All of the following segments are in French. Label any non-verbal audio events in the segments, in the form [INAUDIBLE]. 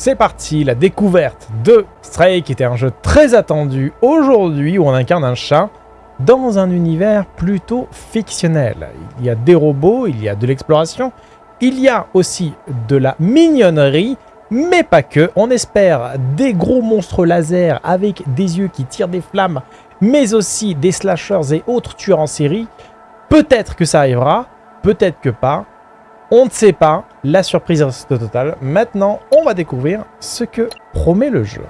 C'est parti, la découverte de Stray, qui était un jeu très attendu aujourd'hui, où on incarne un chat dans un univers plutôt fictionnel. Il y a des robots, il y a de l'exploration, il y a aussi de la mignonnerie, mais pas que. On espère des gros monstres laser avec des yeux qui tirent des flammes, mais aussi des slashers et autres tueurs en série. Peut-être que ça arrivera, peut-être que pas. On ne sait pas, la surprise reste totale. Maintenant, on va découvrir ce que promet le jeu.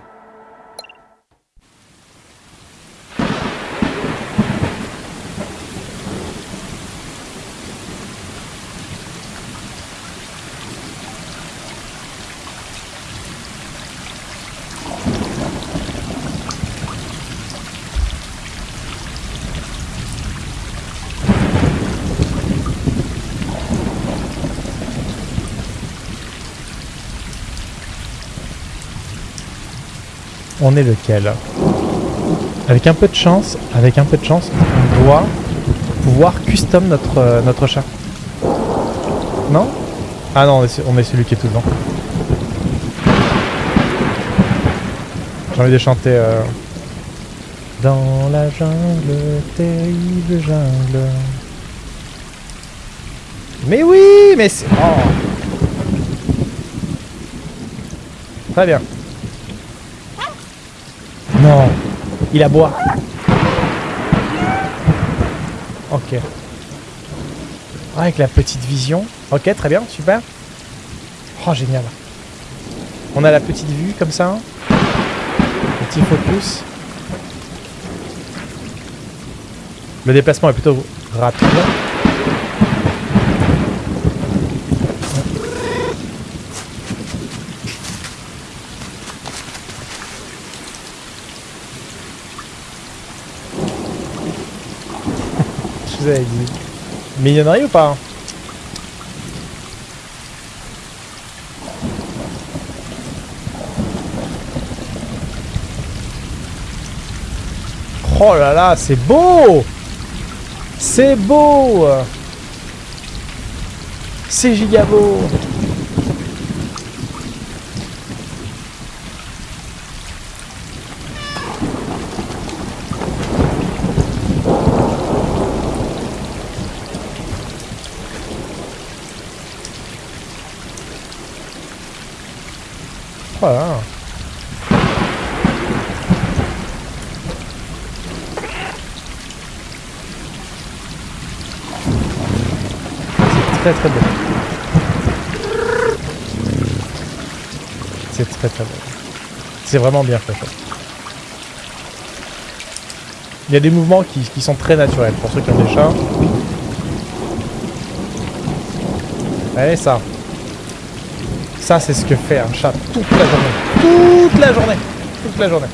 On est lequel? Avec un peu de chance, avec un peu de chance, on doit pouvoir custom notre, euh, chat. Non? Ah non, on est, on est celui qui est tout devant. J'ai envie de chanter... euh, Dans la jungle, terrible jungle. Mais oui, mais c'est... Oh. Très bien. Non, il aboie. Ok. Avec la petite vision. Ok, très bien, super. Oh, génial. On a la petite vue comme ça. Petit focus. Le déplacement est plutôt rapide. Vous avais dit. Ou pas Oh là là, c'est beau! C'est beau! C'est giga Voilà. C'est très très beau. C'est très très beau. C'est vraiment bien fait. Il y a des mouvements qui, qui sont très naturels pour ceux qui ont des chats. Allez ça. Ça, c'est ce que fait un chat toute la journée. Toute la journée. Toute la journée.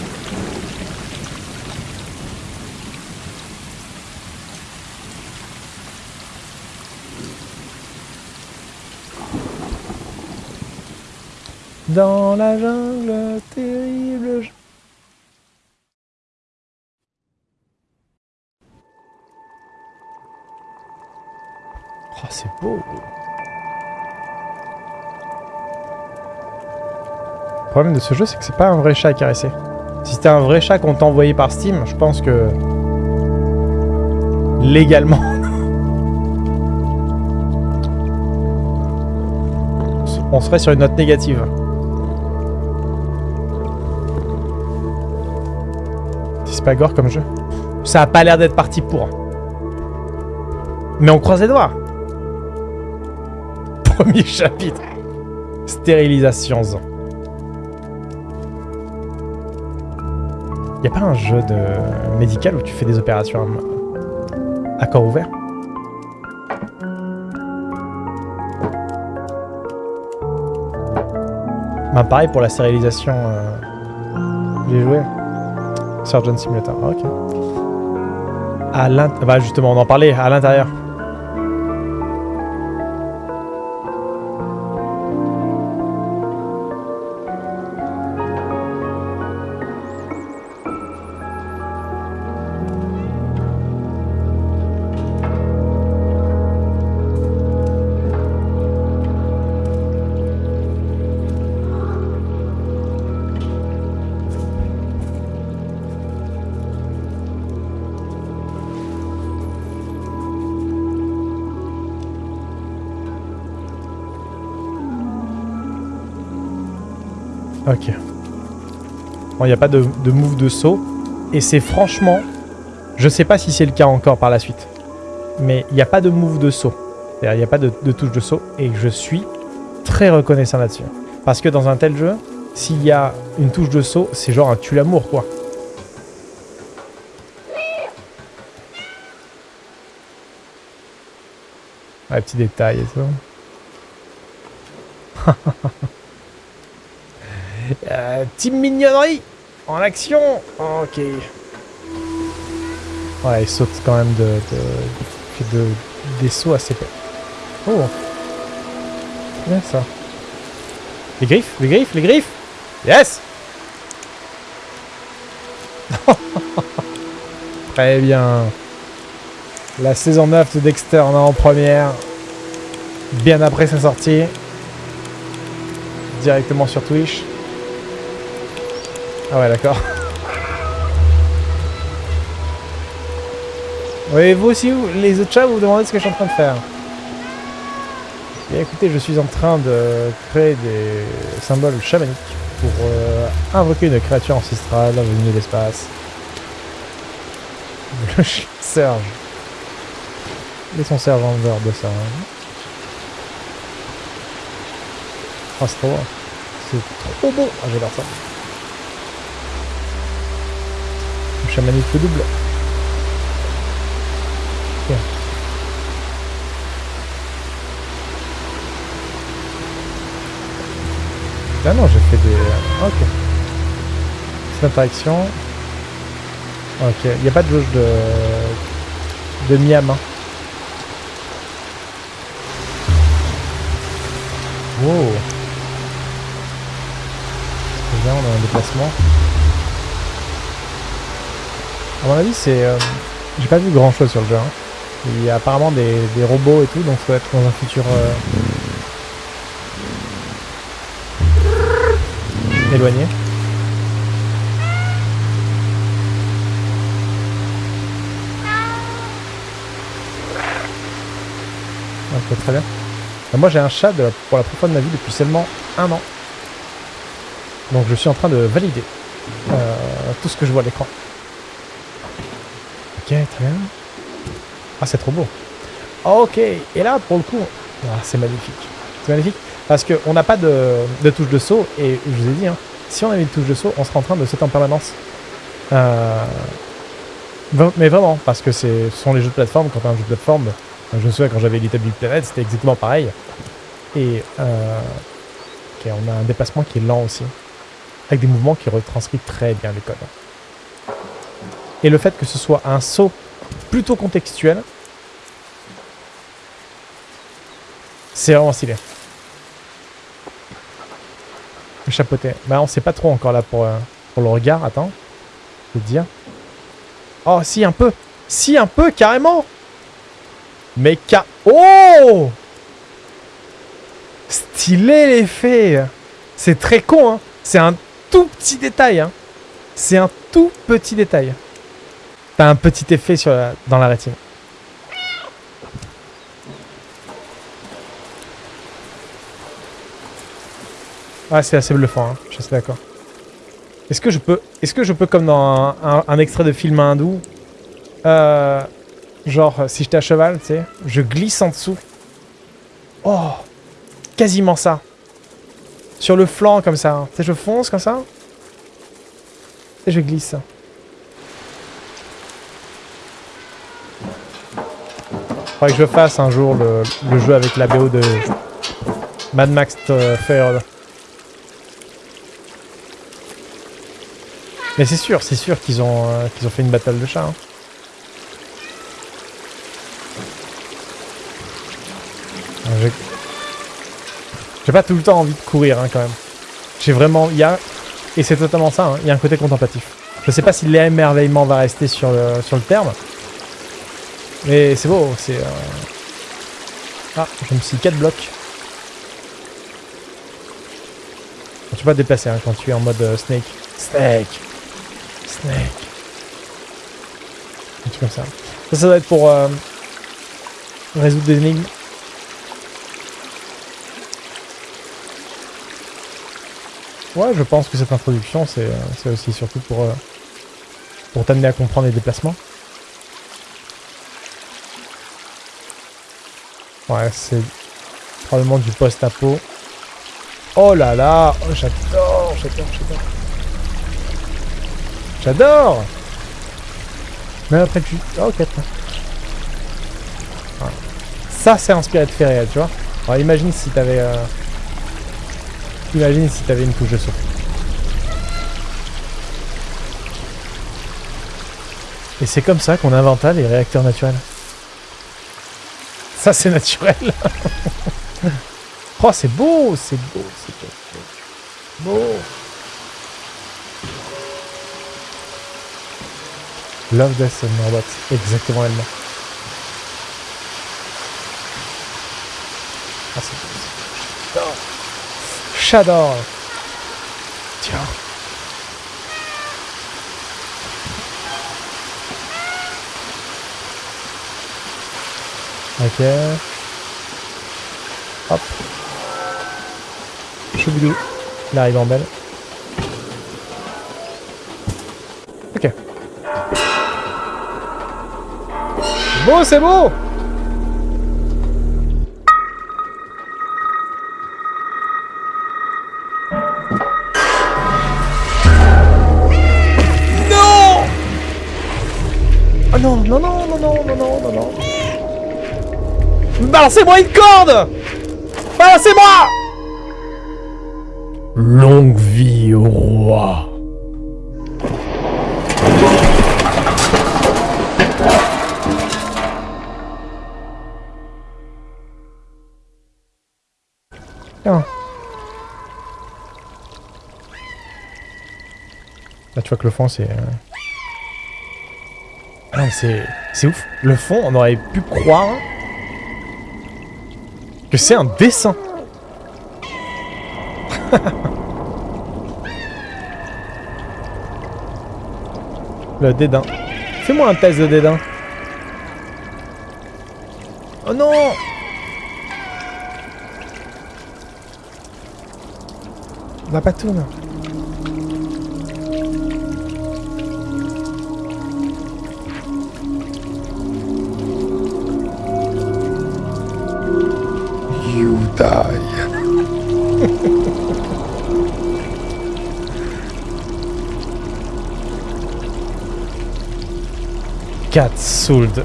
Dans la jungle, terrible. Oh, c'est beau. Le problème de ce jeu, c'est que c'est pas un vrai chat à caresser. Si c'était un vrai chat qu'on t'a envoyé par Steam, je pense que... Légalement... [LAUGHS] On serait sur une note négative. C'est pas gore comme jeu. Ça a pas l'air d'être parti pour. Mais on croise les doigts. [LAUGHS] Premier chapitre. Stérilisation. Y a pas un jeu de médical où tu fais des opérations à, à corps ouvert? Bah pareil pour la stérilisation. euh, J'ai joué. Surgeon Simulator. Ah, ok. À l'int... Bah justement, on en parlait à l'intérieur. Bon, il n'y a pas de, move de saut. Et c'est franchement... Je sais pas si c'est le cas encore par la suite. Mais il n'y a pas de move de saut. Il n'y a pas de, de touche de saut. Et je suis très reconnaissant là-dessus. Parce que dans un tel jeu, s'il y a une touche de saut, c'est genre un tue-l'amour, quoi. Ouais, petit détail et tout. [LAUGHS] euh, team mignonnerie en action. Ok. Ouais, il saute quand même de, de, de des sauts assez peu. Oh. Bien ça. Les griffes, les griffes, les griffes. Yes. [LAUGHS] Très bien. La saison 9 de Dexter en en première. Bien après sa sortie. Directement sur Twitch. Ah ouais, d'accord. Oui, vous aussi, les autres chats, vous vous demandez ce que je suis en train de faire. Bien écoutez, je suis en train de créer des symboles chamaniques pour euh, invoquer une créature ancestrale venue de l'espace. [LAUGHS] Le Serge. Laissons Serge en dehors de ça. Hein. Oh, c'est trop beau. C'est trop beau. Ah, j'adore ça. Le chamanique double. Ah non, j'ai fait des... Ok. C'est interaction. Ok, il n'y a pas de jauge de... de Miam. Hein. Wow. C'est bien, on a un déplacement. À mon avis, c'est... Euh, j'ai pas vu grand chose sur le jeu. Hein. Il y a apparemment des, des, robots et tout, donc ça doit être dans un futur... Euh, éloigné. Ok, très bien. moi j'ai un chat pour la première fois de ma vie depuis seulement un an. Donc je suis en train de valider euh, tout ce que je vois à l'écran. Ok, très bien. Ah, c'est trop beau. Ok, et là, pour le coup, ah, c'est magnifique. C'est magnifique. Parce qu'on n'a pas de, touche de saut, et je vous ai dit, hein, si on avait une touche de saut, on serait en train de sauter en permanence. Euh, mais vraiment, parce que ce sont les jeux de plateforme, quand un jeu de plateforme, je me souviens quand j'avais Little Big Planet, c'était exactement pareil. Et euh, on a un déplacement qui est lent aussi, avec des mouvements qui retranscrivent très bien les codes. Et le fait que ce soit un saut plutôt contextuel, c'est vraiment stylé. Chapeauté. Bah on sait pas trop encore là pour, euh, pour le regard. Attends. Je vais te dire. Oh si un peu. Si un peu carrément. Mais ca... Oh Stylé l'effet C'est très con hein. C'est un tout petit détail hein. C'est un tout petit détail. T'as un petit effet sur dans la rétine. Ah, c'est assez bluffant, hein. je suis d'accord. Est-ce que je peux, est-ce que je peux comme dans un, extrait de film hindou, euh, genre si j'étais à cheval, tu sais, je glisse en dessous. Oh, quasiment ça. Sur le flanc comme ça, hein. tu sais, je fonce comme ça. Et je glisse. Faudrait que je fasse un jour le, jeu avec la BO de Mad Max euh, Fair. Mais c'est sûr, c'est sûr qu'ils ont, euh, qu'ils ont fait une bataille de chats. Hein. J'ai pas tout le temps envie de courir hein, quand même. J'ai vraiment... Y a... Et c'est totalement ça, hein, il y a un côté contemplatif. Je sais pas si l'émerveillement va rester sur le terme. Mais c'est beau, c'est... Euh... Ah, je me suis 4 blocs. Tu peux pas te déplacer hein, quand tu es en mode euh, snake. Snake Snake. Un truc comme ça. Ça, ça doit être pour euh, résoudre des énigmes. Ouais, je pense que cette introduction, c'est c'est aussi surtout pour, euh, pour t'amener à comprendre les déplacements. Ouais, c'est probablement du post-apo. Oh là là oh, J'adore, j'adore, j'adore. J'adore Mais après tu... Oh, 4. Ça, c'est inspiré de faits réels, tu vois. Imagine si t'avais... Euh... Imagine si t'avais une touche de saut. Et c'est comme ça qu'on inventa les réacteurs naturels. Ça, c'est naturel. [LAUGHS] oh, c'est beau, c'est beau, c'est beau. Love, Death and. Exactement elle Ah, c'est beau. J'adore. Tiens. Ok. Hop. Il arrive en belle. Ok. Beau, c'est beau Non Oh non, non, non, non, non, non, non, non, non. Balancez-moi une corde Balancez-moi Longue vie au roi. Tiens. Là tu vois que le fond c'est... Euh... Ah c'est... C'est ouf. Le fond on aurait pu croire c'est un dessin. [LAUGHS] Le dédain. Fais-moi un test de dédain. Oh non La patoune. 4 soldes. [LAUGHS]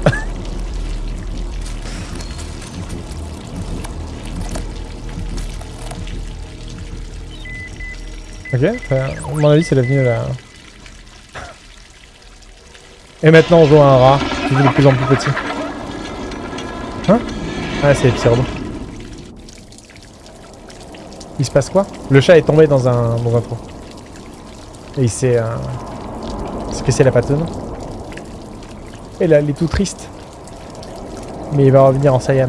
ok, à mon avis c'est l'avenue là. Et maintenant on joue à un rat, qui est de plus en plus petit. Hein? Ah c'est absurde. Il se passe quoi? Le chat est tombé dans un, dans un trou. Et il s'est... Euh... C'est la patonne et il est tout triste. Mais il va revenir en Saiyan.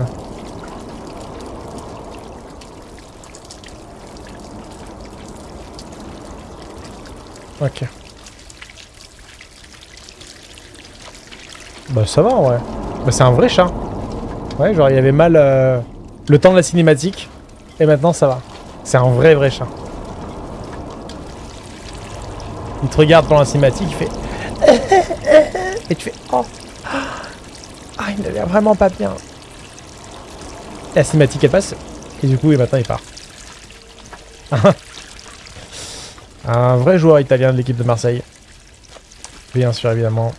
Ok. Bah ça va en vrai. Bah c'est un vrai chat. Ouais, genre il y avait mal euh, le temps de la cinématique. Et maintenant ça va. C'est un vrai vrai chat. Il te regarde pendant la cinématique, il fait... [LAUGHS] Et tu fais... Oh il l'air vraiment pas bien. La cinématique elle passe. Et du coup, et maintenant il part. [LAUGHS] un vrai joueur italien de l'équipe de Marseille. Bien sûr, évidemment.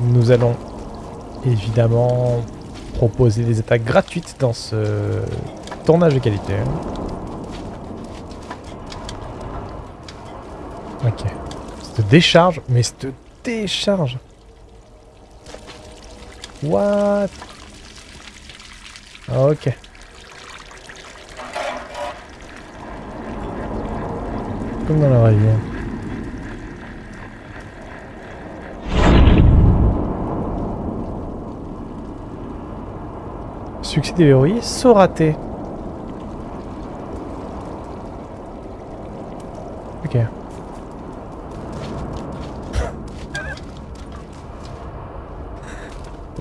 Nous allons évidemment proposer des attaques gratuites dans ce tournage de qualité. Ok. Cette décharge, mais cette décharge. What? Ok. Comme dans la rivière. Succès déverrouillé, saut raté. Ok.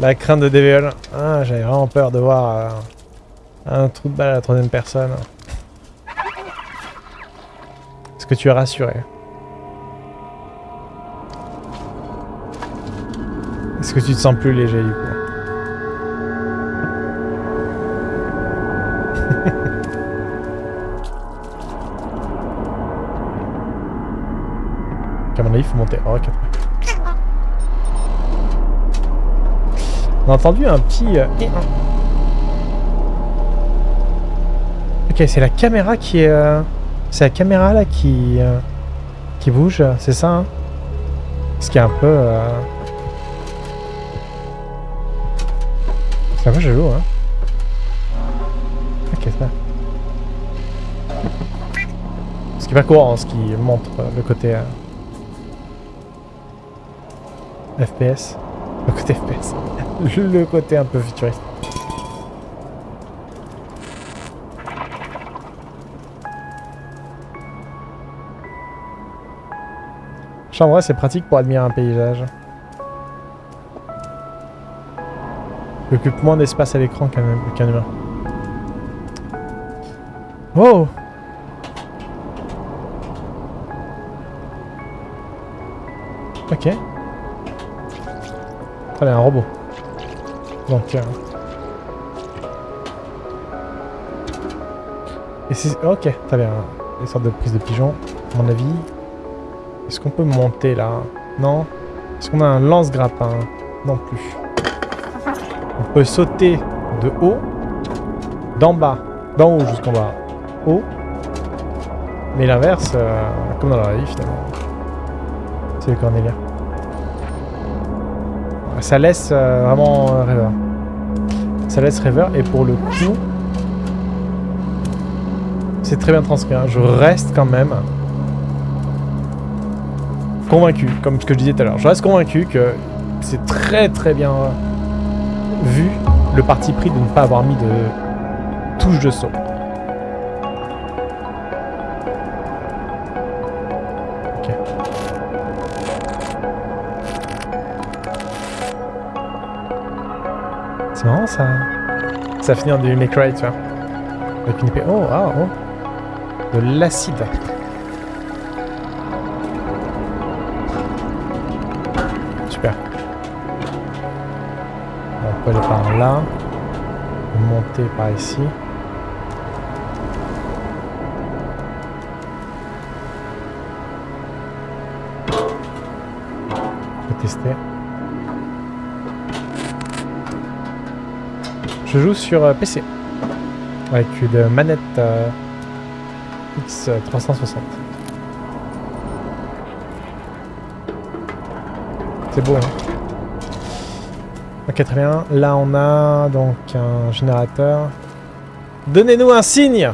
La crainte de DVL. Ah, j'avais vraiment peur de voir euh, un trou de balle à la troisième personne. Est-ce que tu es rassuré? Est-ce que tu te sens plus léger du coup? A entendu un petit... euh. Ok, c'est la caméra qui est... euh, C'est la caméra là qui... euh, Qui bouge, c'est ça hein? Ce qui est un peu... euh, C'est un peu jaloux, hein? Ok, ça. Ce qui est pas courant, ce qui montre le côté... euh, FPS. Le côté FPS. [LAUGHS] le côté un peu futuriste. Vrai, c'est pratique pour admirer un paysage. Il occupe moins d'espace à l'écran qu'un qu'un humain. Oh Un robot. Donc... Et c'est... Ok, très bien. Des sortes de prises de pigeons, à mon avis. Est-ce qu'on peut monter là? Non? Est-ce qu'on a un lance-grappin? Non plus. On peut sauter de haut, d'en bas, d'en haut jusqu'en bas, haut. Mais l'inverse, euh, comme dans la vie finalement. C'est le Cornelia. Ça laisse euh, vraiment euh, rêveur. Ça laisse rêveur et pour le coup, c'est très bien transcrit. hein. Je reste quand même convaincu, comme ce que je disais tout à l'heure. Je reste convaincu que c'est très très bien vu le parti pris de ne pas avoir mis de touche de saut. Ça. Ça finit en Devil May Cry, tu vois. Avec une épée. Oh, ah, oh. De l'acide. Super. On peut aller par là? Monter par ici. Tester. Je joue sur euh, PC. Avec une manette euh, X360. C'est beau, hein Ok, très bien. Là, on a donc un générateur. Donnez-nous un signe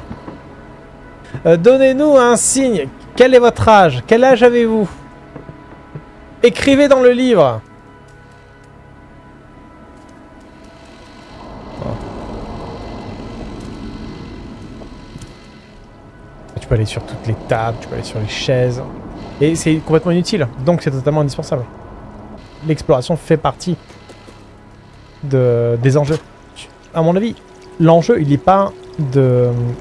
Euh, Donnez-nous un signe Quel est votre âge? Quel âge avez-vous? Écrivez dans le livre peux aller sur toutes les tables, tu peux aller sur les chaises. Et c'est complètement inutile, donc c'est totalement indispensable. L'exploration fait partie de, des enjeux. À mon avis, l'enjeu, il n'est pas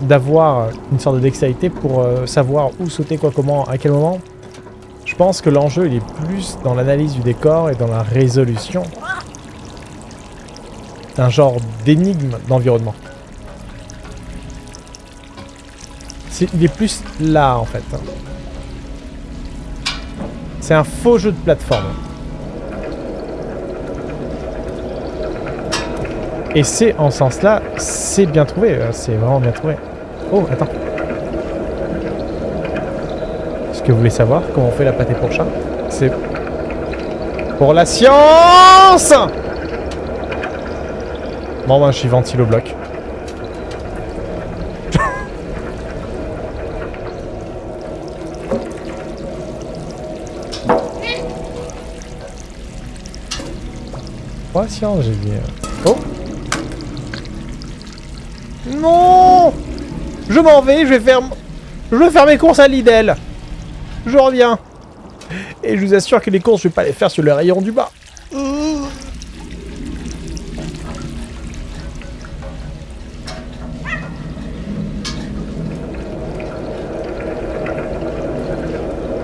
d'avoir une sorte de dextérité pour euh, savoir où sauter, quoi, comment, à quel moment. Je pense que l'enjeu, il est plus dans l'analyse du décor et dans la résolution d'un genre d'énigme d'environnement. Il est plus là, en fait. C'est un faux jeu de plateforme. Et c'est en ce sens-là, c'est bien trouvé, euh, c'est vraiment bien trouvé. Oh, attends. Est-ce que vous voulez savoir comment on fait la pâté pour chat? C'est pour la science Bon, ben, je suis ventilo bloc. Oh non Je m'en vais, je vais faire... Je vais faire mes courses à Lidl. Je reviens. Et je vous assure que les courses, je vais pas les faire sur le rayon du bas.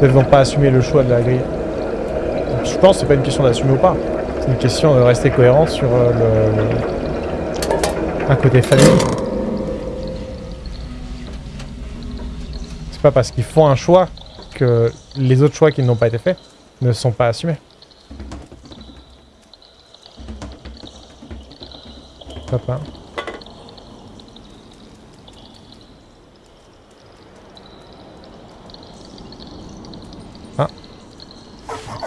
Ils vont pas assumer le choix de la grille. Je pense que c'est pas une question d'assumer ou pas. C'est une question de rester cohérent sur euh, le, un côté famille. C'est pas parce qu'ils font un choix que les autres choix qui n'ont pas été faits ne sont pas assumés. Papa. Ah.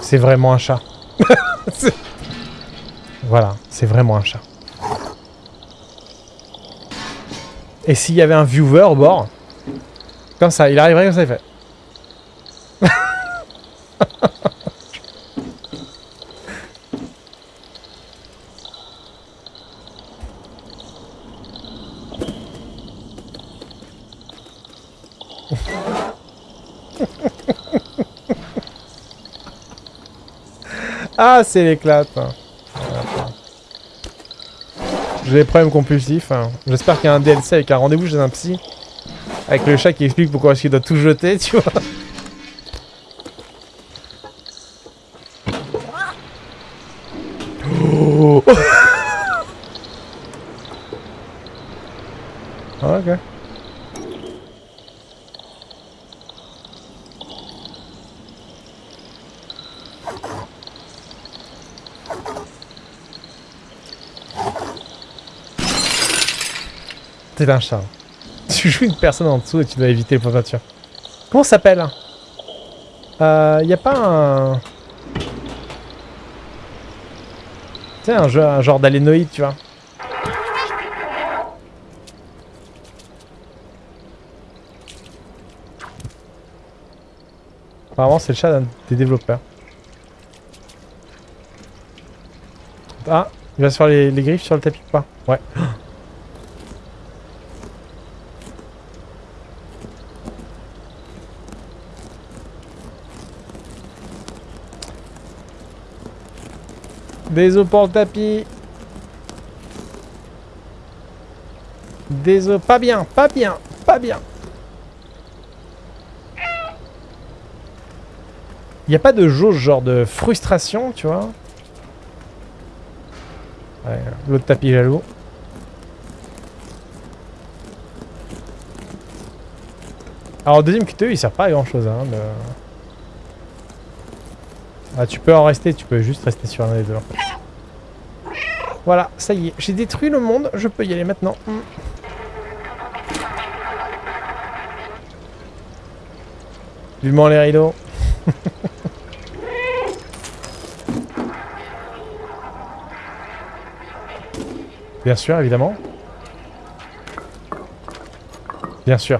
C'est vraiment un chat. Voilà, c'est vraiment un chat. Et s'il y avait un viewer au bord, comme ça, il arriverait comme ça, il fait. [LAUGHS] ah, c'est l'éclate. J'ai des problèmes compulsifs. hein. J'espère qu'il y a un DLC avec un rendez-vous chez un psy. Avec le chat qui explique pourquoi est-ce qu'il doit tout jeter, [LAUGHS] tu vois. Oh. Ah, ok. T'es un chat. [LAUGHS] Tu joues une personne en dessous et tu dois éviter les points de. Comment ça s'appelle Euh... Y a pas un... Tu sais, un, jeu, un genre d'alénoïde, tu vois. Apparemment, c'est le chat des développeurs. Ah, il va se faire les, les griffes sur le tapis ou pas? Ouais. Des pour le tapis. Des. Pas bien, pas bien, pas bien. Il n'y a pas de jauge genre de frustration, tu vois. Ouais, L'autre tapis jaloux. Alors, deuxième QTE, il sert pas à grand chose. Hein. Ah, tu peux en rester, tu peux juste rester sur un des deux. Voilà, ça y est, j'ai détruit le monde, je peux y aller maintenant. Hmm. Vivement les rideaux. [LAUGHS] Bien sûr, évidemment. Bien sûr.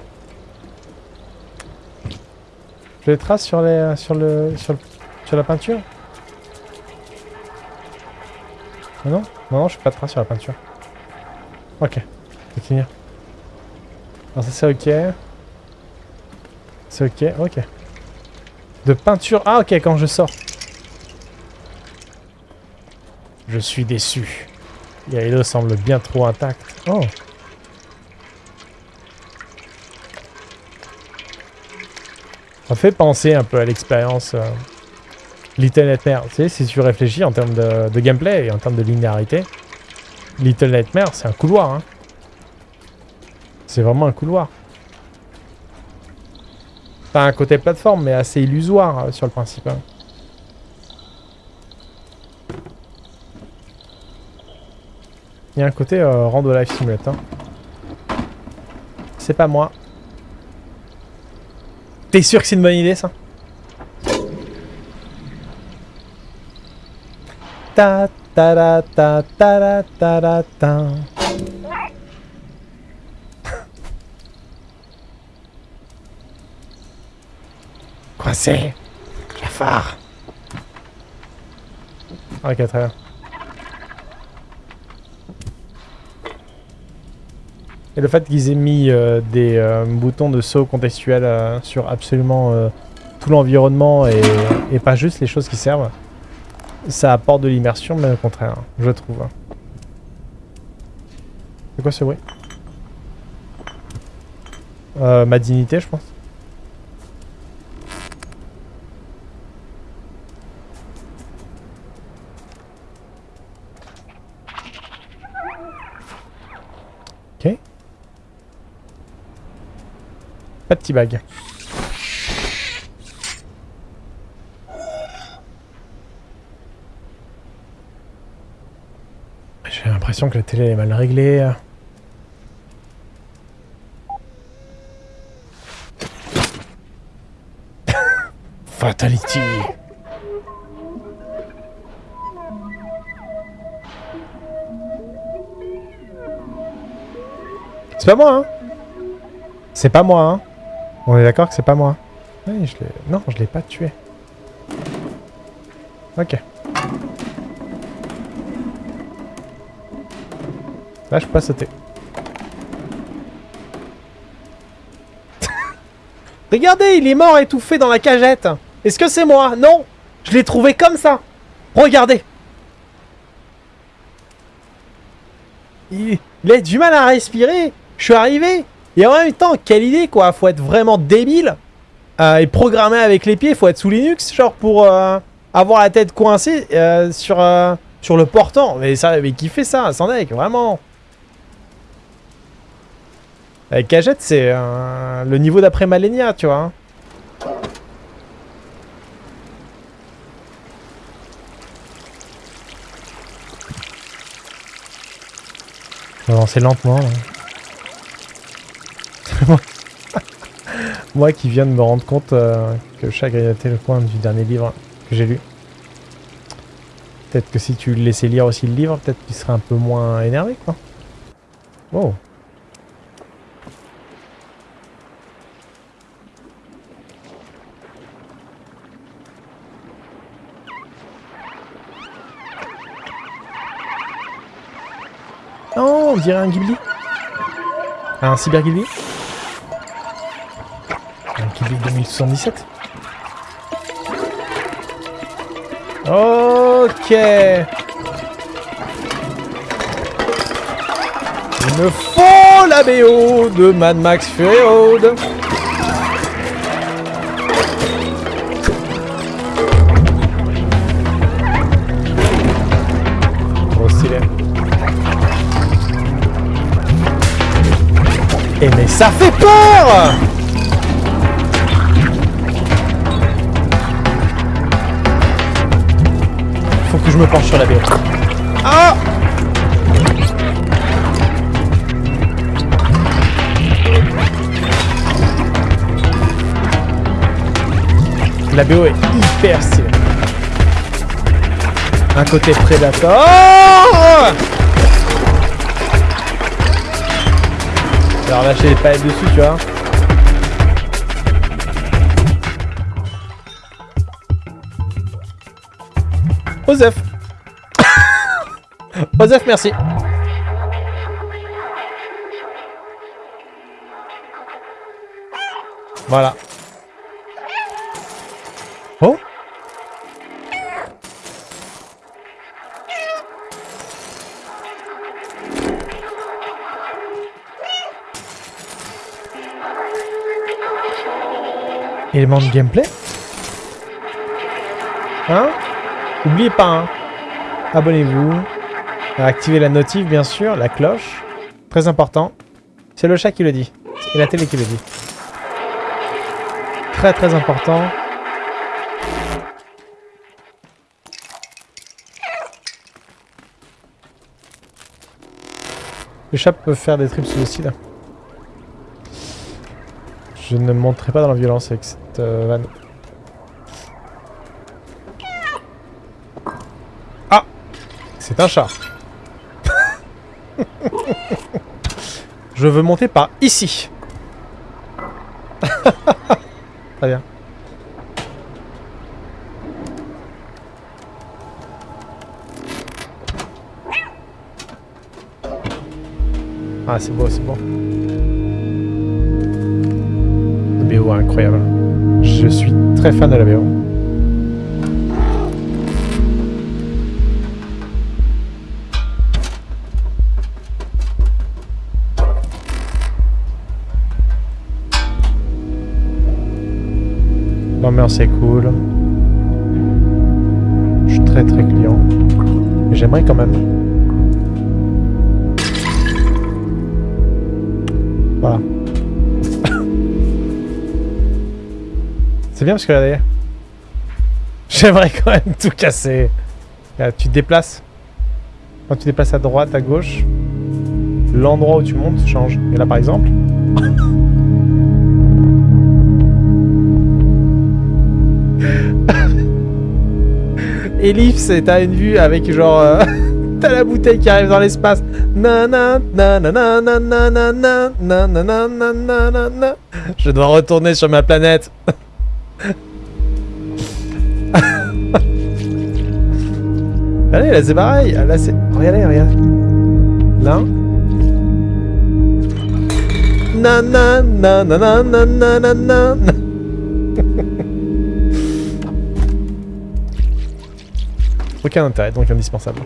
Je les trace sur les sur le sur le sur la peinture Ah Non Non, non, je fais pas de sur la peinture. Ok, continuer. Alors ça c'est ok. C'est ok, ok. De peinture... Ah ok, quand je sors. Je suis déçu. Yarido semble bien trop intact. Oh Ça fait penser un peu à l'expérience euh, Little Nightmare. Tu sais, si tu réfléchis en termes de, gameplay et en termes de linéarité, Little Nightmare, c'est un couloir. Hein. C'est vraiment un couloir. Pas un côté plateforme, mais assez illusoire euh, sur le principe. hein. Il y a un côté euh, Rando Life Simulator. C'est pas moi. T'es sûr que c'est une bonne idée, ça? Ta ta ra, ta ta ta ta. C'est? Jafar Ok, très bien. Et le fait qu'ils aient mis euh, des euh, boutons de saut contextuels euh, sur absolument tout l'environnement et pas juste les choses qui servent, ça apporte de l'immersion, mais au contraire, je trouve. C'est quoi ce bruit euh, Ma dignité, je pense. Ok. Pas de petit bag. Que la télé est mal réglée. [LAUGHS] Fatality. C'est pas moi, hein C'est pas moi, hein On est d'accord que c'est pas moi. Je. Non, je l'ai pas tué. Ok. Là, je peux sauter. [LAUGHS] Regardez, il est mort étouffé dans la cagette. Est-ce que c'est moi? Non Je l'ai trouvé comme ça. Regardez. Il... a du mal à respirer. Je suis arrivé. Et en même temps, quelle idée, quoi. Faut être vraiment débile. Euh, et programmer avec les pieds. Faut être sous Linux, genre, pour euh, avoir la tête coincée euh, sur, sur le portant. Mais, ça, mais qui fait ça, sans deck, vraiment? Avec Cagette, c'est le niveau d'après Malenia, tu vois. Hein. Je vais avancer lentement. [LAUGHS] Moi qui viens de me rendre compte euh, que chaque grignotait le coin du dernier livre que j'ai lu. Peut-être que si tu le laissais lire aussi le livre, peut-être qu'il serait un peu moins énervé, quoi. Oh on un Ghibli. Un Cyber Ghibli. Un Ghibli 2077. Ok. Il me faut la BO de Mad Max Fury Road. Et mais ça fait peur Faut que je me penche sur la BO. Ah La BO est hyper stylée. Un côté prédateur. Alors lâcher les palettes dessus, tu vois. Osef [COUGHS] Osef, merci Voilà. Élément de gameplay Hein N'oubliez pas, hein Abonnez-vous. Activez la notif, bien sûr. La cloche. Très important. C'est le chat qui le dit. Et la télé qui le dit. Très très important. Le chat peut faire des trips suicides. Je ne monterai pas dans la violence avec cette euh, vanne. Ah C'est un chat. [LAUGHS] Je veux monter par ici. [LAUGHS] Très bien. Ah, c'est beau, c'est beau. Incroyable. Je suis très fan de la BO. L'ambiance est cool. Je suis très très client. J'aimerais quand même. Voilà. C'est bien parce que regardez. J'aimerais quand même tout casser. Là, tu te déplaces. Quand tu déplaces à droite, à gauche, l'endroit où tu montes change. Et là par exemple. Ellipse, t'as une vue avec genre... euh, t'as la bouteille qui arrive dans l'espace. Je dois retourner sur ma planète. Allez, là c'est pareil. Là c'est... Regardez, regarde. Là. Nanana, nanana, nanana, nanana. [LAUGHS] Aucun intérêt, donc indispensable.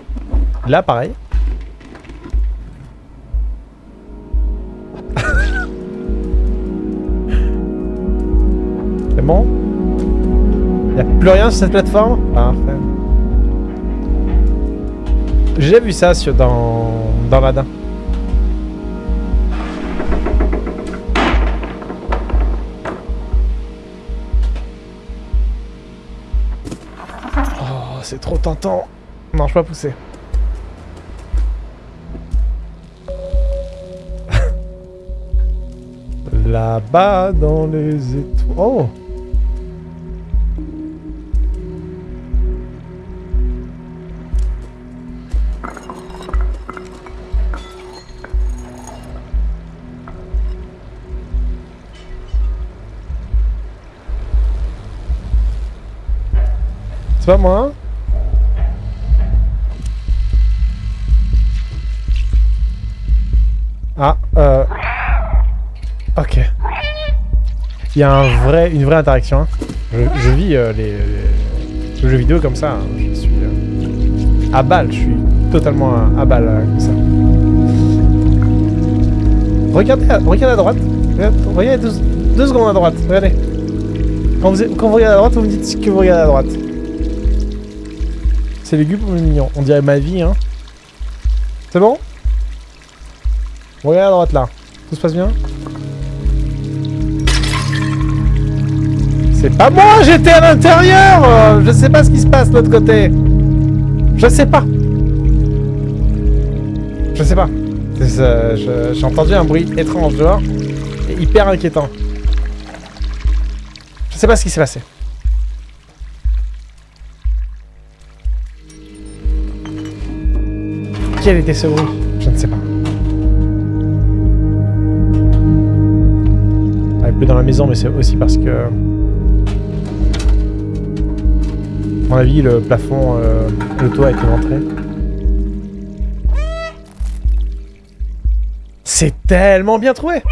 Là, pareil. [LAUGHS] C'est bon? Y'a plus rien sur cette plateforme? Parfait. J'ai vu ça sur, dans, dans Radin. Oh, c'est trop tentant. Non, je peux pas pousser. [LAUGHS] Là-bas dans les étoiles. Oh Moi hein Ah, euh... Ok. Il y a un vrai, une vraie interaction. hein. Je, je vis euh, les, les- le jeu vidéo comme ça. hein. Je suis euh, à balle. Je suis totalement à, à balle euh, comme ça. Regardez, à, regardez à droite. Regardez, regardez deux, deux secondes à droite. Regardez. Quand vous, quand vous regardez à droite, vous me dites que vous regardez à droite. C'est lugubre ou mignon On dirait ma vie, hein. C'est bon? Regardez à droite là. Tout se passe bien? C'est pas moi, j'étais à l'intérieur euh, Je sais pas ce qui se passe de l'autre côté. Je sais pas. Je sais pas. Euh, J'ai entendu un bruit étrange dehors. Et hyper inquiétant. Je sais pas ce qui s'est passé. Quel était ce bruit Je ne sais pas. Ah, il pleut dans la maison, mais c'est aussi parce que... À mon avis, le plafond, euh, le toit a été montré. C'est tellement bien trouvé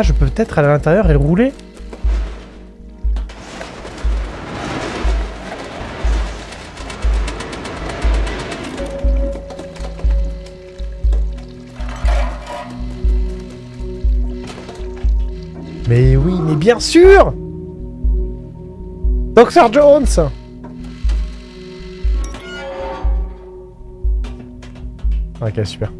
Ah, je peux peut-être aller à l'intérieur et rouler. Mais oui, mais bien sûr! Dr Jones! Ok, super.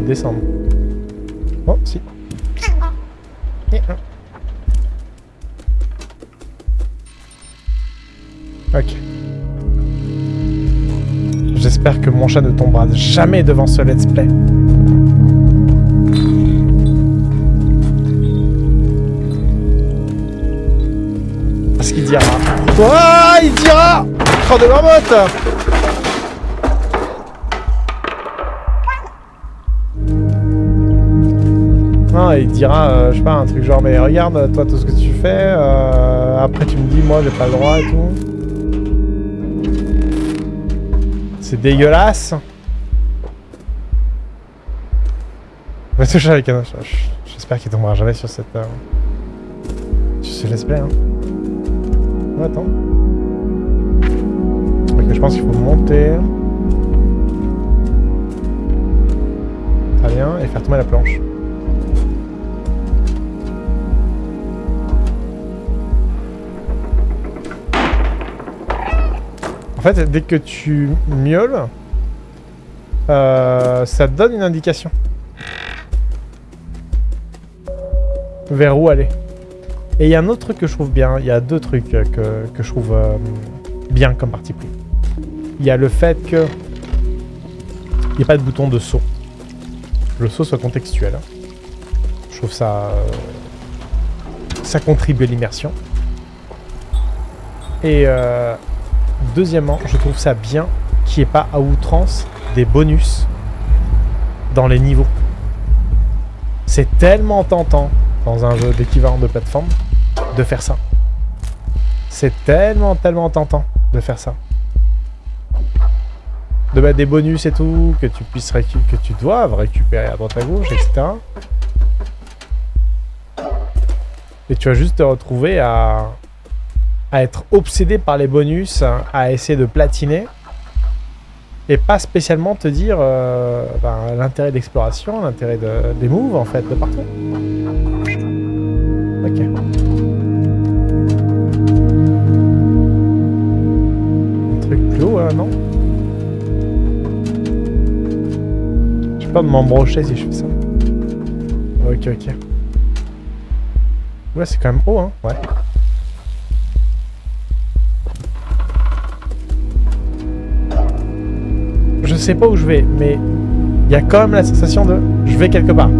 Descendre. Oh, si. Ok. J'espère que mon chat ne tombera jamais devant ce let's play. Parce qu'il dira. Ouah, il dira Oh de marmotte Non, il dira, euh, je sais pas, un truc genre, mais regarde, toi, tout ce que tu fais, euh, après tu me dis, moi, j'ai pas le droit et tout. C'est dégueulasse. On va toucher avec un... J'espère qu'il tombera jamais sur cette... Euh, sur ce let's play, hein. Attends. Ok, je pense qu'il faut monter. Très bien, et faire tomber la planche. En fait, dès que tu miaules, euh, ça te donne une indication. Vers où aller. Et il y a un autre truc que je trouve bien. Il y a deux trucs que, je trouve euh, bien comme parti pris. Il y a le fait que il n'y a pas de bouton de saut. Le saut soit contextuel. Je trouve ça... Euh, ça contribue à l'immersion. Et Deuxièmement, je trouve ça bien qu'il n'y ait pas à outrance des bonus dans les niveaux. C'est tellement tentant dans un jeu d'équivalent de plateforme de faire ça. C'est tellement, tellement tentant de faire ça. De mettre des bonus et tout, que tu puisses que doives récupérer à droite à gauche, etc. Et tu vas juste te retrouver à à être obsédé par les bonus, à essayer de platiner, et pas spécialement te dire euh, ben, l'intérêt d'exploration, l'intérêt de, des moves, en fait, de partout. Ok. Un truc plus haut, non? Je vais pas m'embrocher si je fais ça. Ok, ok. Ouais, c'est quand même haut, hein Ouais. Sais pas où je vais, mais il y a quand même la sensation de je vais quelque part.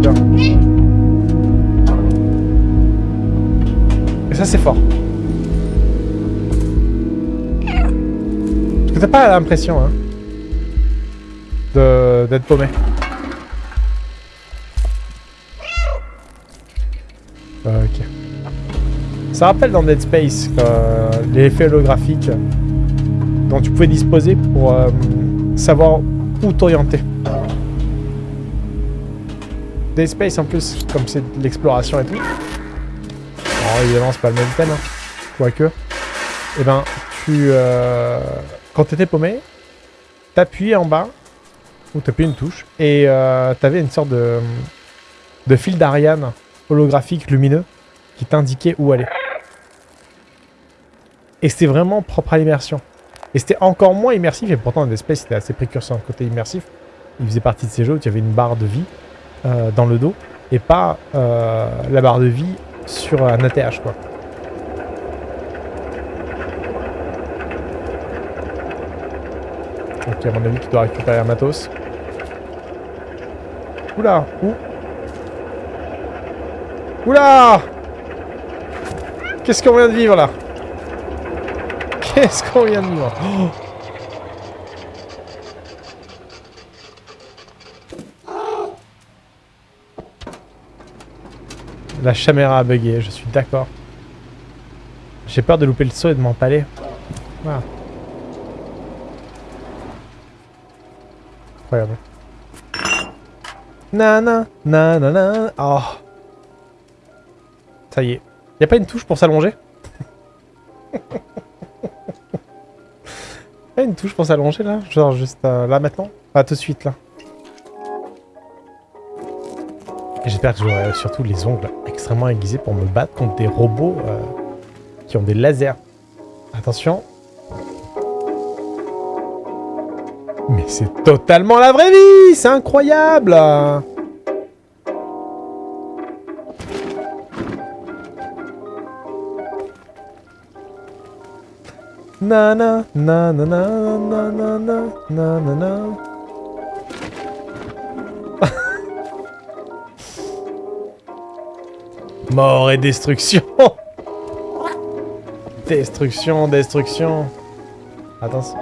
Et ça, c'est fort. Parce que t'as pas l'impression hein, d'être paumé. Ok. Ça rappelle dans Dead Space euh, les effets holographiques dont tu pouvais disposer pour euh, savoir t'orienter. Des Space en plus, comme c'est de l'exploration et tout. Évidemment c'est pas le même thème, hein. quoique. Et eh ben, tu... Euh, quand t'étais paumé, t'appuyais en bas, ou t'appuyais une touche, et euh, t'avais une sorte de, de fil d'Ariane holographique lumineux qui t'indiquait où aller. Et c'était vraiment propre à l'immersion. Et c'était encore moins immersif, et pourtant Dead c'était assez précurseur côté immersif. Il faisait partie de ces jeux où il y avait une barre de vie euh, dans le dos, et pas euh, la barre de vie sur un ATH quoi. Ok, à mon avis, tu dois récupérer un matos. Oula Où? Oula Qu'est-ce qu'on vient de vivre là? Qu'est-ce qu'on vient de voir La caméra a bugué, je suis d'accord. J'ai peur de louper le saut et de m'empaler. Voilà. Incroyable. Nana, nanana. Oh. Ça y est. Y a pas une touche pour s'allonger? [LAUGHS] y a une touche pour s'allonger là Genre juste euh, là maintenant Pas tout de suite là. J'espère que j'aurai surtout les ongles extrêmement aiguisés pour me battre contre des robots euh, qui ont des lasers. Attention. Mais c'est totalement la vraie vie C'est incroyable Na na na na na na na na na na na. [LAUGHS] Mort et destruction. [LAUGHS] Destruction, destruction. Attention.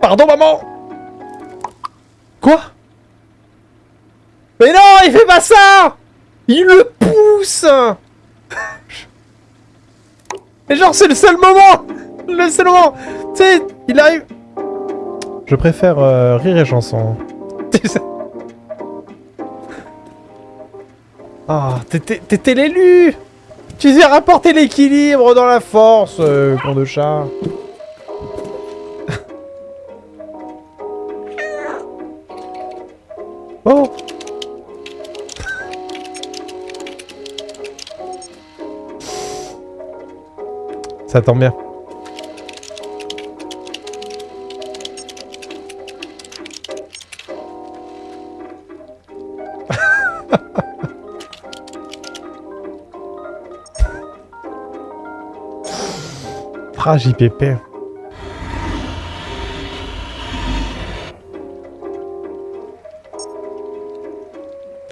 Pardon maman. Quoi? Mais non, il fait pas ça! Il le pousse [LAUGHS] et genre, c'est le seul moment Le seul moment Tu sais, il arrive... Je préfère euh, rire et chanson. Ah, t'étais l'élu Tu sais rapporter l'équilibre dans la force, euh, con de chat. Ça tombe. [LAUGHS]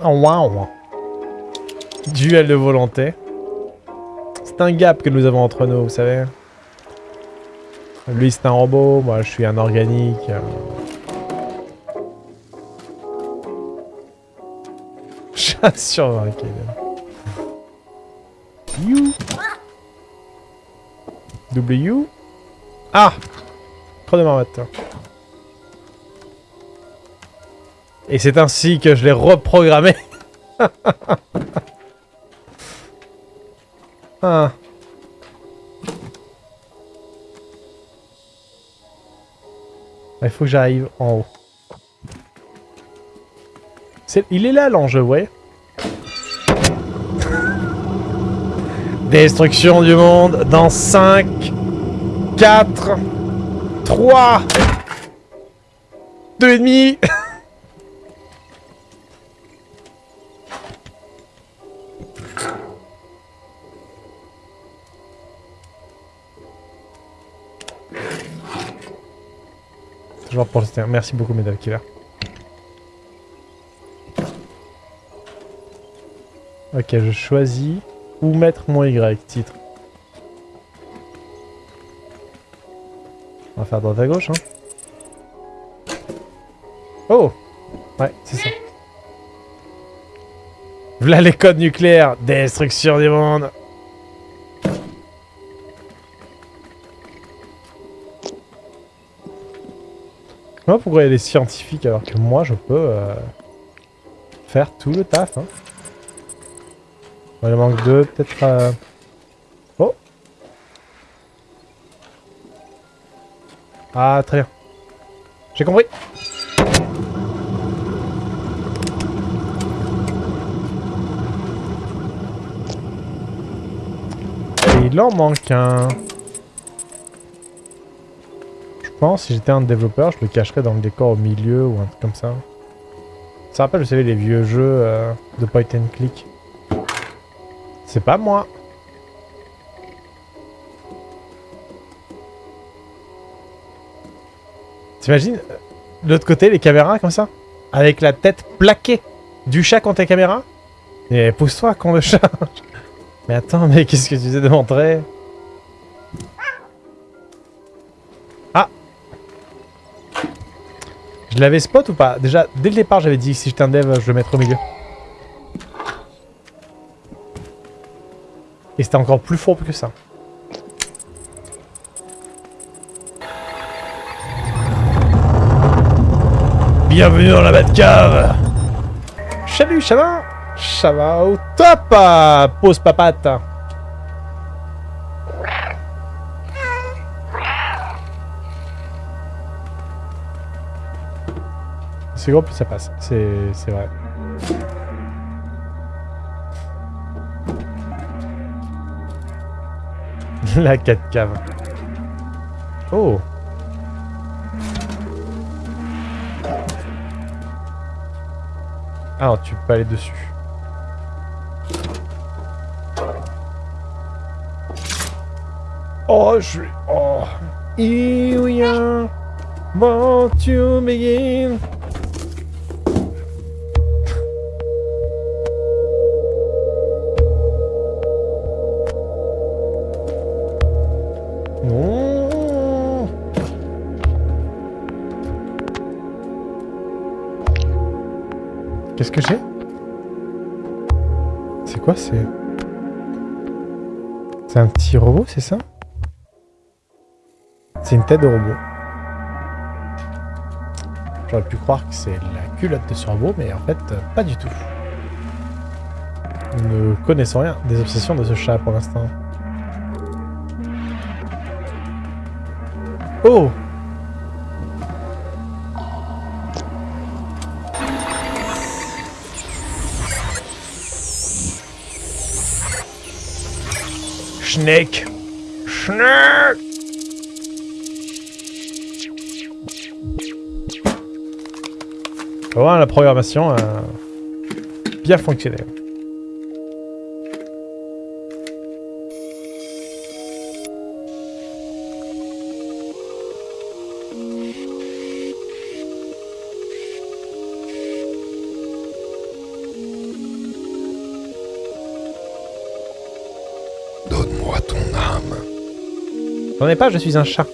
Oh, waouh Duel de volonté. C'est un gap que nous avons entre nous, vous savez. Lui, c'est un robot, moi, je suis un organique. [LAUGHS] Chat sur You W. Ah Trop de marmotte. Et c'est ainsi que je l'ai reprogrammé. [LAUGHS] ah. Il faut que j'arrive en haut. Il est là l'enjeu, ouais. Destruction du monde dans 5, 4, 3, 2 Toujours pour le Merci beaucoup, mesdames Killer. Ok, je choisis. Ou mettre mon Y, titre. On va faire droite à gauche, hein. Oh Ouais, c'est ça. Voilà les codes nucléaires. Destruction du monde. Moi, pourquoi il y a scientifiques alors que moi, je peux euh, faire tout le taf, hein il manque deux, peut-être... Euh... Oh Ah, très bien. J'ai compris. Et il en manque un. Je pense, si j'étais un développeur, je le cacherais dans le décor au milieu ou un truc comme ça. Ça rappelle, vous savez, les vieux jeux euh, de point and click. C'est pas moi. T'imagines euh, de l'autre côté, les caméras comme ça? Avec la tête plaquée du chat contre les caméras Et pousse-toi, con de chat [LAUGHS] Mais attends, mais qu'est-ce que tu faisais de montrer Je l'avais spot ou pas? Déjà, dès le départ, j'avais dit si j'étais un dev, je le mettrais au milieu. Et c'était encore plus fourbe que ça. Bienvenue dans la Batcave! Salut, Ça va? Au top! Pause papate C'est gros, plus ça passe. C'est vrai. [LAUGHS] La 4 cave. Oh Ah, tu peux pas aller dessus. Oh, je suis... Oh Here we are, want to begin. J'ai C'est quoi C'est... C'est un petit robot, c'est ça? C'est une tête de robot. J'aurais pu croire que c'est la culotte de ce robot, mais en fait, pas du tout. Nous ne connaissons rien des obsessions de ce chat pour l'instant. Oh Voilà, la programmation a bien fonctionné. Ai pas, je suis un chat.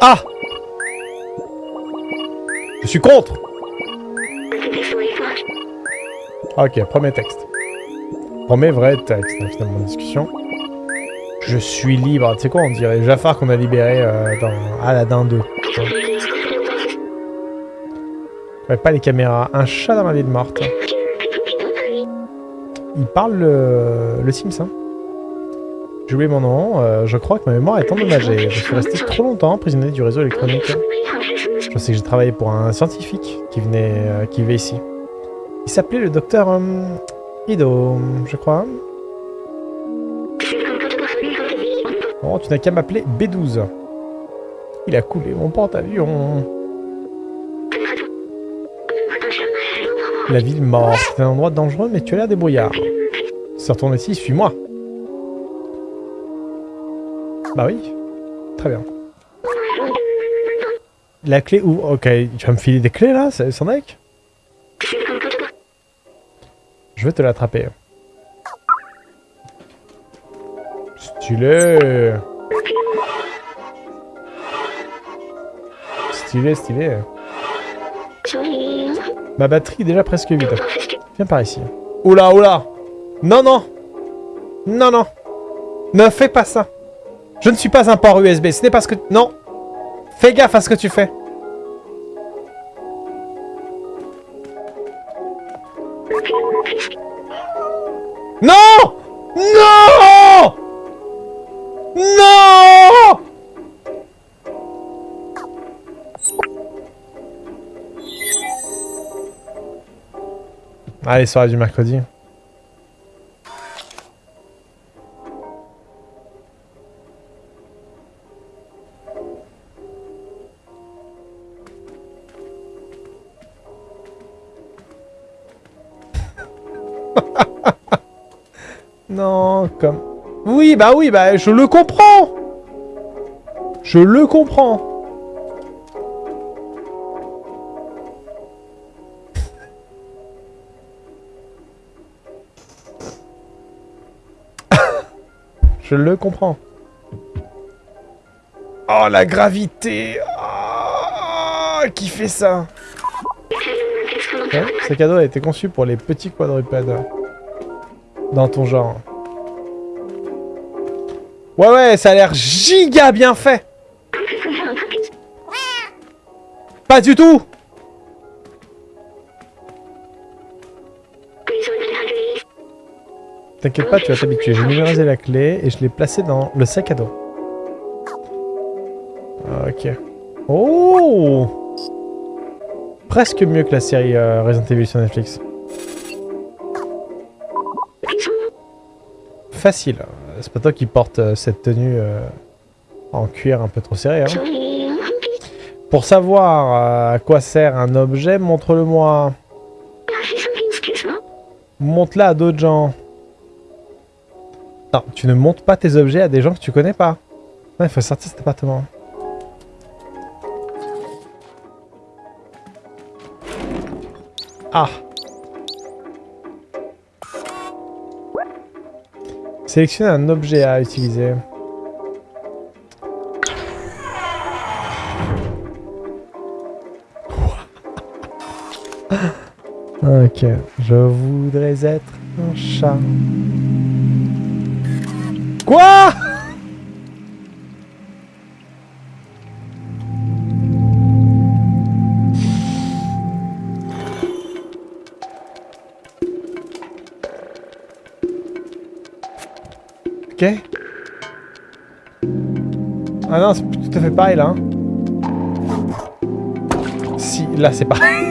Ah Je suis contre Ok, premier texte. Premier vrai texte, finalement, discussion. Je suis libre. Tu sais quoi, on dirait Jafar qu'on a libéré euh, dans Aladdin 2. Ouais, pas les caméras. Un chat dans la ville morte. Il parle le, le Sims, hein. J'ai oublié mon nom. euh, je crois que ma mémoire est endommagée. Je suis resté trop longtemps prisonnier du réseau électronique. Je sais que j'ai travaillé pour un scientifique qui venait, euh, qui ici. Il s'appelait le docteur je crois. Oh, tu n'as qu'à m'appeler B12. Il a coulé mon porte-avions. La ville morte. C'est un endroit dangereux, mais tu as l'air débrouillard. Retournes ici, suis-moi. Bah oui. Très bien. La clé où Ok, tu vas me filer des clés là, c'est son deck Je vais te l'attraper. Stylé Stylé, stylé. Ma batterie est déjà presque vide. Viens par ici. Oula, oula Non, non Non, non Ne fais pas ça Je ne suis pas un port USB, ce n'est pas ce que... Non Fais gaffe à ce que tu fais Non! Non! Non! Allez, soirée du mercredi. Non, comme... Oui, bah oui, bah je le comprends. Je le comprends. [LAUGHS] Je le comprends. Oh, la gravité. Ah, Qui fait ça? Ouais, Ce cadeau a été conçu pour les petits quadrupèdes. Dans ton genre. Ouais, ouais, ça a l'air giga bien fait Pas du tout T'inquiète pas, tu vas t'habituer. J'ai numérisé la clé et je l'ai placée dans le sac à dos. Ok. Oh Presque mieux que la série euh, Resident Evil sur Netflix. Facile. C'est pas toi qui porte euh, cette tenue euh, en cuir un peu trop serré. Hein. Pour savoir euh, à quoi sert un objet, montre-le-moi. Montre-la à d'autres gens. Non, tu ne montres pas tes objets à des gens que tu connais pas. Il faut sortir cet appartement. Ah Sélectionner un objet à utiliser. Ok, je voudrais être un chat. Quoi? Ok. Ah non, c'est tout à fait pareil là. hein. Si, là c'est pareil.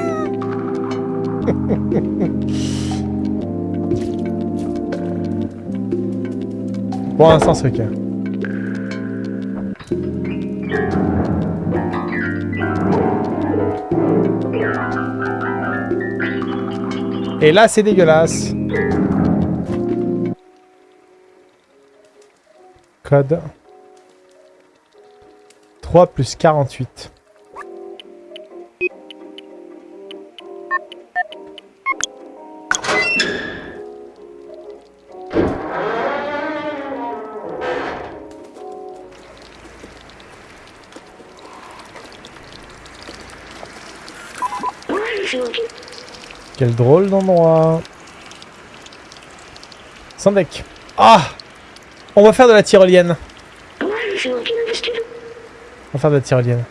[LAUGHS] Pour l'instant, c'est ok. Et là, c'est dégueulasse. Code. 3 plus 48. Quel drôle d'endroit. Sans deck. Ah On va faire de la tyrolienne. On va faire de la tyrolienne.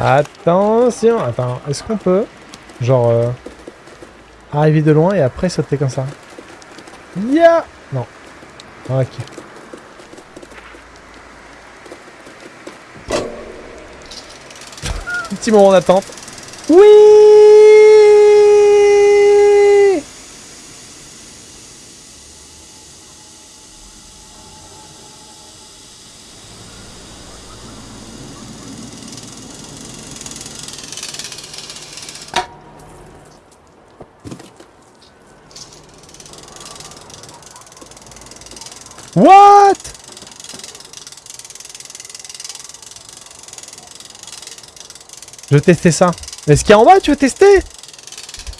Attention Attends, est-ce qu'on peut, genre, euh, arriver de loin et après sauter comme ça? Ya Non. Ok. Petit moment d'attente. Oui What Je veux tester ça. Mais ce qu'il y a en bas, tu veux tester?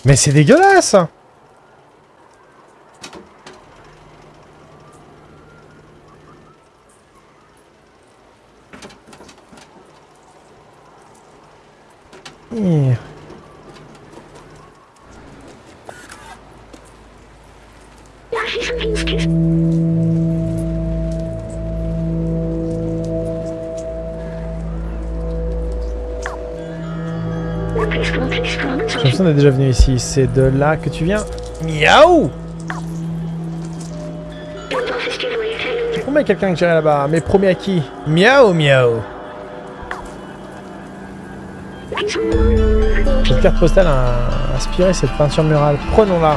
Mais c'est dégueulasse l'impression d'être déjà venu ici. C'est de là que tu viens Miaou promets quelqu'un que j'irai là-bas, mais promets à qui? Miaou, miaou Cette carte postale a inspiré cette peinture murale. Prenons-la.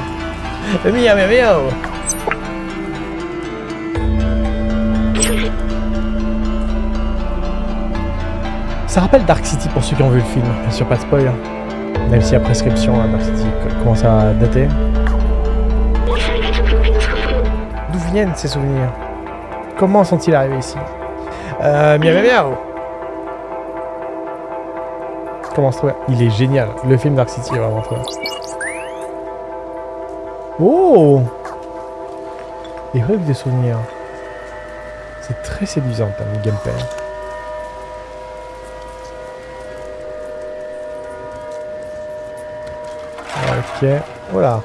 [LAUGHS] Miaou, miaou, miaou Ça rappelle Dark City pour ceux qui ont vu le film. Bien sûr, pas de spoil. Même si la prescription City commence à dater. D'où viennent ces souvenirs? Comment sont-ils arrivés ici? Euh, miaou Comment se trouver Il est génial. Le film Dark City vraiment bien. Oh Les rues des souvenirs. C'est très séduisant comme gameplay. Voilà.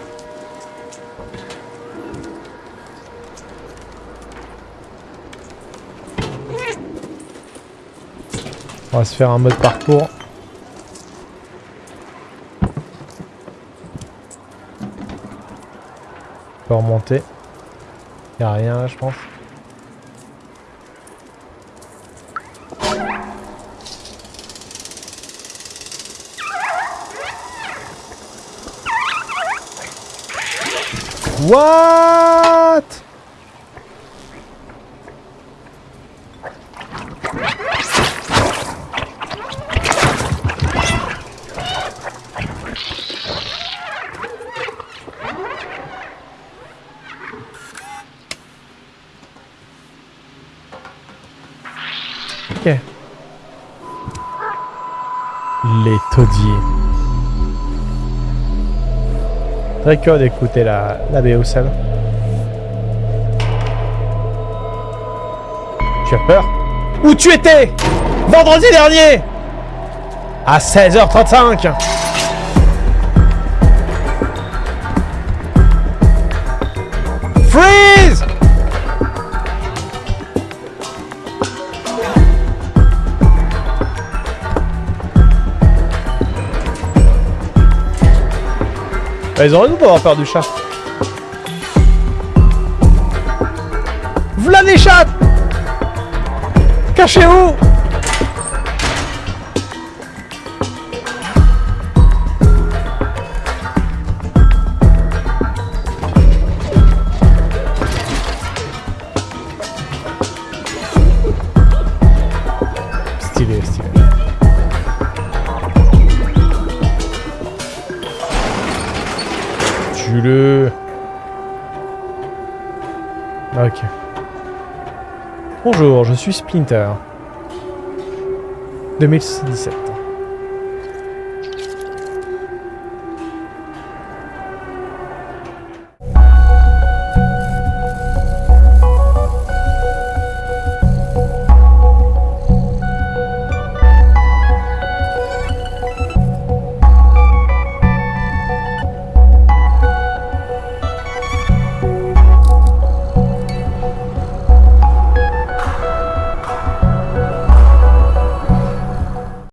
On va se faire un mode parcours. On peut remonter. Y a rien là, je pense. What? Ok. Les taudiers. Très curieux d'écouter la, la. Tu as peur? Où tu étais? Vendredi dernier! À 16h35 Bah, Ils ont raison d'avoir peur du chat. V'là les Cachez-vous Splinter. 2017.